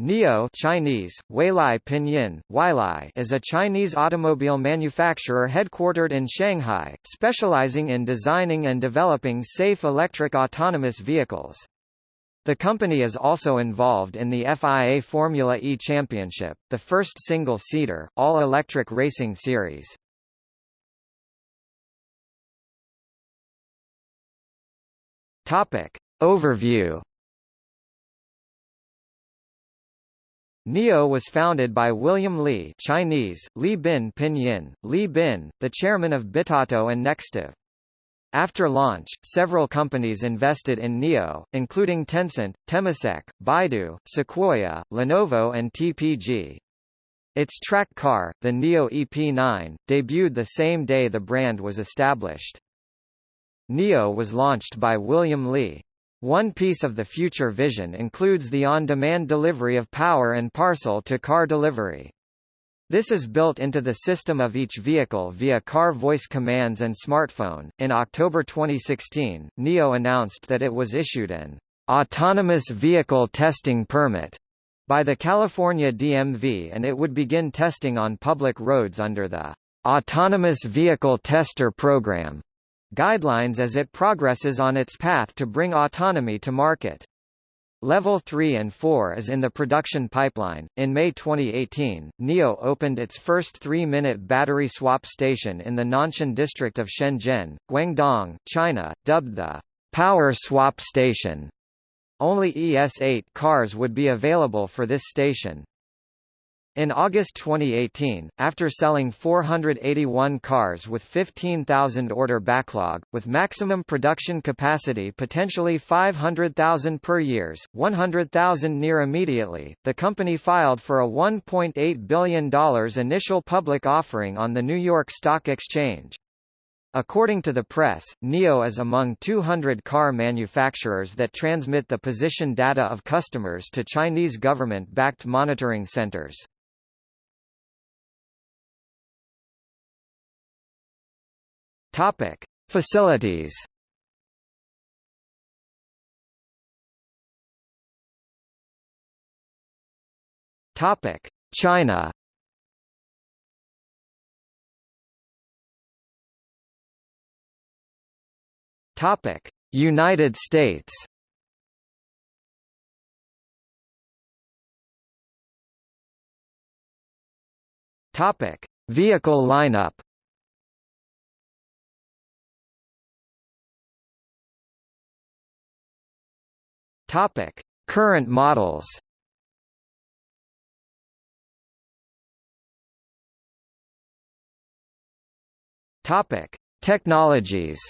NIO Chinese, Weilai Pinyin, Weilai is a Chinese automobile manufacturer headquartered in Shanghai, specializing in designing and developing safe electric autonomous vehicles. The company is also involved in the FIA Formula E Championship, the first single-seater, all-electric racing series. Overview NIO was founded by William Li Chinese, Li Bin Pinyin, Li Bin, the chairman of Bitauto and NextEV. After launch, several companies invested in NIO, including Tencent, Temasek, Baidu, Sequoia, Lenovo and TPG. Its track car, the NIO EP9, debuted the same day the brand was established. NIO was launched by William Li. One piece of the future vision includes the on-demand delivery of power and parcel to car delivery. This is built into the system of each vehicle via car voice commands and smartphone. In October 2016, NIO announced that it was issued an autonomous vehicle testing permit by the California DMV and it would begin testing on public roads under the Autonomous Vehicle Tester Program guidelines as it progresses on its path to bring autonomy to market. Level 3 and 4 is in the production pipeline. In May 2018, NIO opened its first 3-minute battery swap station in the Nanshan district of Shenzhen, Guangdong, China, dubbed the Power Swap Station. Only ES8 cars would be available for this station. In August 2018, after selling 481 cars with 15,000 order backlog, with maximum production capacity potentially 500,000 per years, 100,000 near immediately, the company filed for a $1.8 billion initial public offering on the New York Stock Exchange. According to the press, NIO is among 200 car manufacturers that transmit the position data of customers to Chinese government-backed monitoring centers. Topic: Facilities. Topic: China. Topic: United States. Topic: Vehicle lineup. Topic: Current models. Topic: Technologies.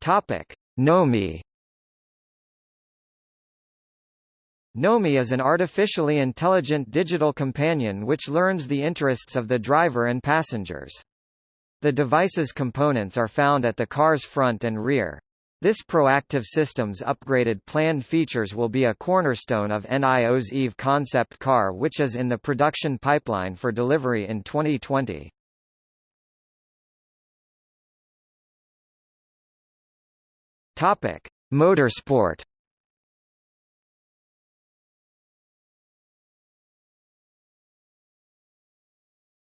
Topic: Nomi. Nomi is an artificially intelligent digital companion which learns the interests of the driver and passengers. The device's components are found at the car's front and rear. This proactive system's upgraded planned features will be a cornerstone of NIO's EVE concept car which is in the production pipeline for delivery in 2020. Topic: Motorsport.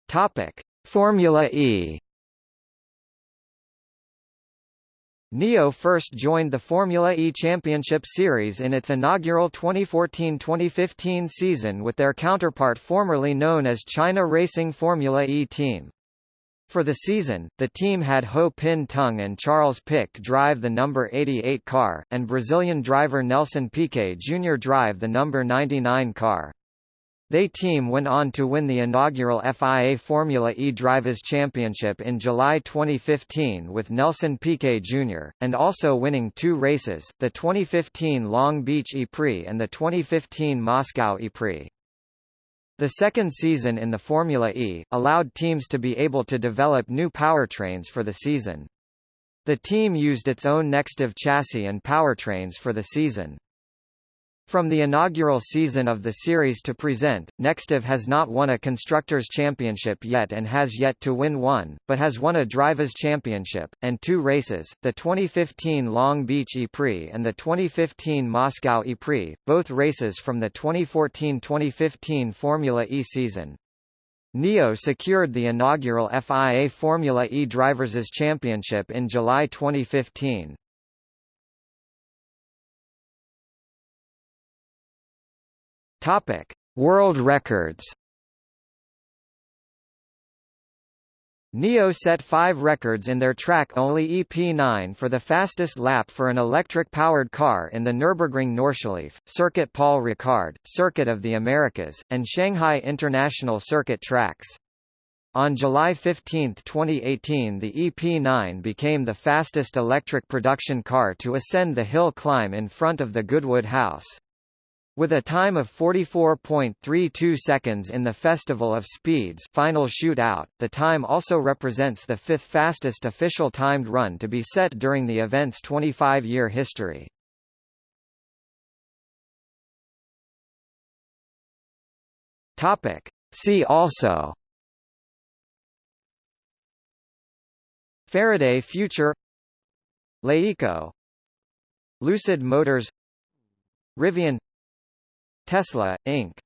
Topic: Formula E. NIO first joined the Formula E Championship Series in its inaugural 2014-2015 season with their counterpart formerly known as China Racing Formula E Team. For the season, the team had Ho Pin Tung and Charles Pic drive the number 88 car, and Brazilian driver Nelson Piquet Jr. drive the number 99 car. They team went on to win the inaugural FIA Formula E Drivers' Championship in July 2015 with Nelson Piquet Jr., and also winning two races, the 2015 Long Beach E-Prix and the 2015 Moscow E-Prix. The second season in the Formula E, allowed teams to be able to develop new powertrains for the season. The team used its own NextEV chassis and powertrains for the season. From the inaugural season of the series to present, NextEV has not won a Constructors' Championship yet and has yet to win one, but has won a Drivers' Championship, and two races, the 2015 Long Beach E-Prix and the 2015 Moscow E-Prix, both races from the 2014-2015 Formula E season. NIO secured the inaugural FIA Formula E Drivers' Championship in July 2015. Topic: World records. NIO set five records in their track-only EP9 for the fastest lap for an electric-powered car in the Nürburgring Nordschleife, Circuit Paul Ricard, Circuit of the Americas, and Shanghai International Circuit tracks. On July 15, 2018 the EP9 became the fastest electric production car to ascend the hill climb in front of the Goodwood House. With a time of 44.32 seconds in the Festival of Speeds final shootout, the time also represents the fifth fastest official timed run to be set during the event's 25-year history. Topic. See also. Faraday Future. LeEco Lucid Motors. Rivian Tesla, Inc.